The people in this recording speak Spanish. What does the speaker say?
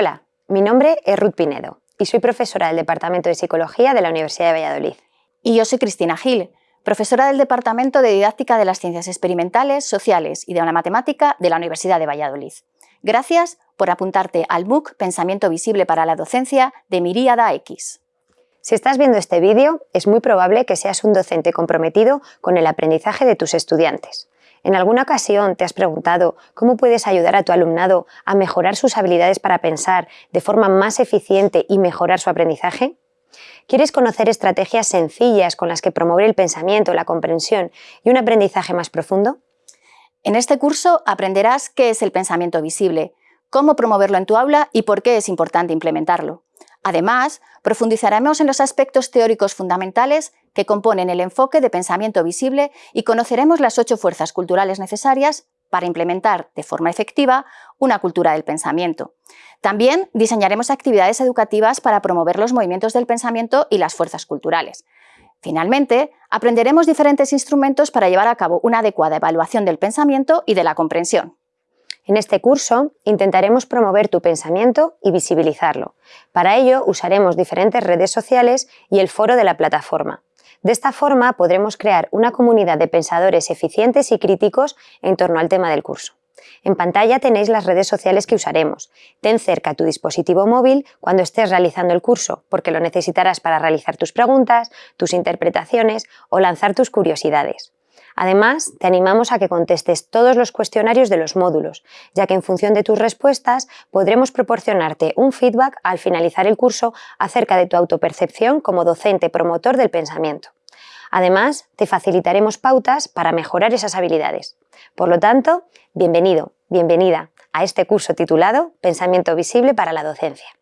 Hola, mi nombre es Ruth Pinedo y soy profesora del Departamento de Psicología de la Universidad de Valladolid. Y yo soy Cristina Gil, profesora del Departamento de Didáctica de las Ciencias Experimentales, Sociales y de la Matemática de la Universidad de Valladolid. Gracias por apuntarte al MOOC Pensamiento Visible para la Docencia de Miríada X. Si estás viendo este vídeo, es muy probable que seas un docente comprometido con el aprendizaje de tus estudiantes. ¿En alguna ocasión te has preguntado cómo puedes ayudar a tu alumnado a mejorar sus habilidades para pensar de forma más eficiente y mejorar su aprendizaje? ¿Quieres conocer estrategias sencillas con las que promover el pensamiento, la comprensión y un aprendizaje más profundo? En este curso aprenderás qué es el pensamiento visible, cómo promoverlo en tu aula y por qué es importante implementarlo. Además, profundizaremos en los aspectos teóricos fundamentales que componen el enfoque de pensamiento visible y conoceremos las ocho fuerzas culturales necesarias para implementar de forma efectiva una cultura del pensamiento. También diseñaremos actividades educativas para promover los movimientos del pensamiento y las fuerzas culturales. Finalmente, aprenderemos diferentes instrumentos para llevar a cabo una adecuada evaluación del pensamiento y de la comprensión. En este curso intentaremos promover tu pensamiento y visibilizarlo. Para ello usaremos diferentes redes sociales y el foro de la plataforma. De esta forma podremos crear una comunidad de pensadores eficientes y críticos en torno al tema del curso. En pantalla tenéis las redes sociales que usaremos. Ten cerca tu dispositivo móvil cuando estés realizando el curso, porque lo necesitarás para realizar tus preguntas, tus interpretaciones o lanzar tus curiosidades. Además, te animamos a que contestes todos los cuestionarios de los módulos, ya que en función de tus respuestas podremos proporcionarte un feedback al finalizar el curso acerca de tu autopercepción como docente promotor del pensamiento. Además, te facilitaremos pautas para mejorar esas habilidades. Por lo tanto, bienvenido, bienvenida a este curso titulado Pensamiento visible para la docencia.